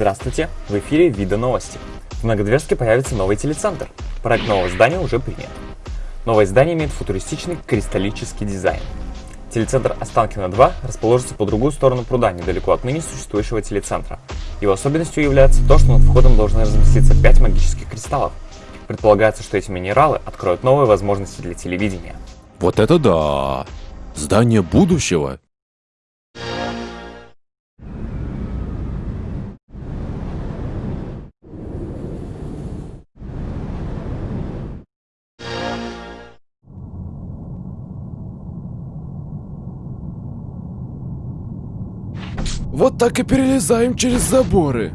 Здравствуйте, в эфире Вида новости. В Многодверске появится новый телецентр. Проект нового здания уже принят. Новое здание имеет футуристичный кристаллический дизайн. Телецентр Останкино-2 расположится по другую сторону пруда, недалеко от ныне существующего телецентра. Его особенностью является то, что над входом должны разместиться 5 магических кристаллов. Предполагается, что эти минералы откроют новые возможности для телевидения. Вот это да! Здание будущего! Вот так и перелезаем через заборы.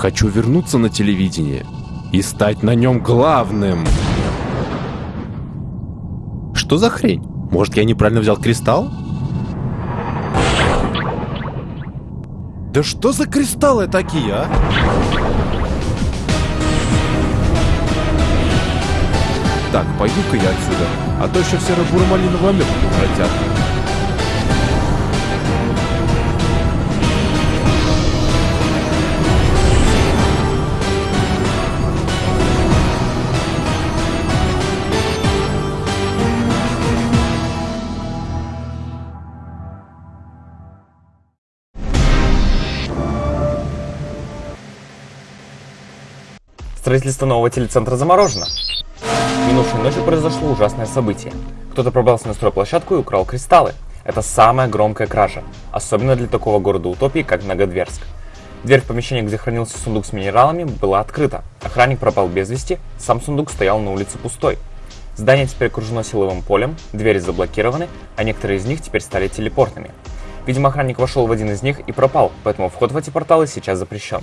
Хочу вернуться на телевидение и стать на нем главным. Что за хрень? Может, я неправильно взял кристалл? Да что за кристаллы такие, а? Так, пойду-ка я отсюда, а то еще в серо-буро-малиновый омлет превратят. Строительство нового телецентра заморожено. Минувшей ночью произошло ужасное событие. Кто-то пробрался на стройплощадку и украл кристаллы. Это самая громкая кража, особенно для такого города утопии, как Многодверск. Дверь в помещение, где хранился сундук с минералами, была открыта. Охранник пропал без вести, сам сундук стоял на улице пустой. Здание теперь окружено силовым полем, двери заблокированы, а некоторые из них теперь стали телепортными. Видимо, охранник вошел в один из них и пропал, поэтому вход в эти порталы сейчас запрещен.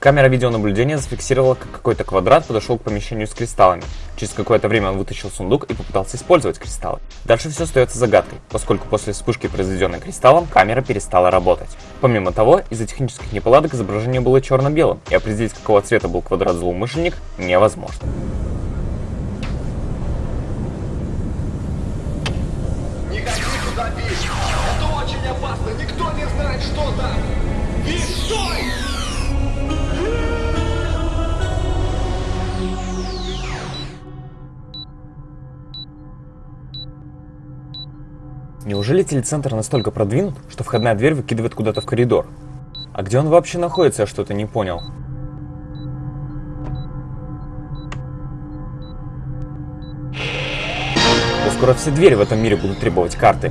Камера видеонаблюдения зафиксировала, как какой-то квадрат подошел к помещению с кристаллами. Через какое-то время он вытащил сундук и попытался использовать кристаллы. Дальше все остается загадкой, поскольку после вспышки, произведенной кристаллом, камера перестала работать. Помимо того, из-за технических неполадок изображение было черно-белым, и определить, какого цвета был квадрат злоумышленник, невозможно. Никто не знает, что там! Виш, стой! Неужели телецентр настолько продвинут, что входная дверь выкидывает куда-то в коридор? А где он вообще находится, я что-то не понял. Да скоро все двери в этом мире будут требовать карты.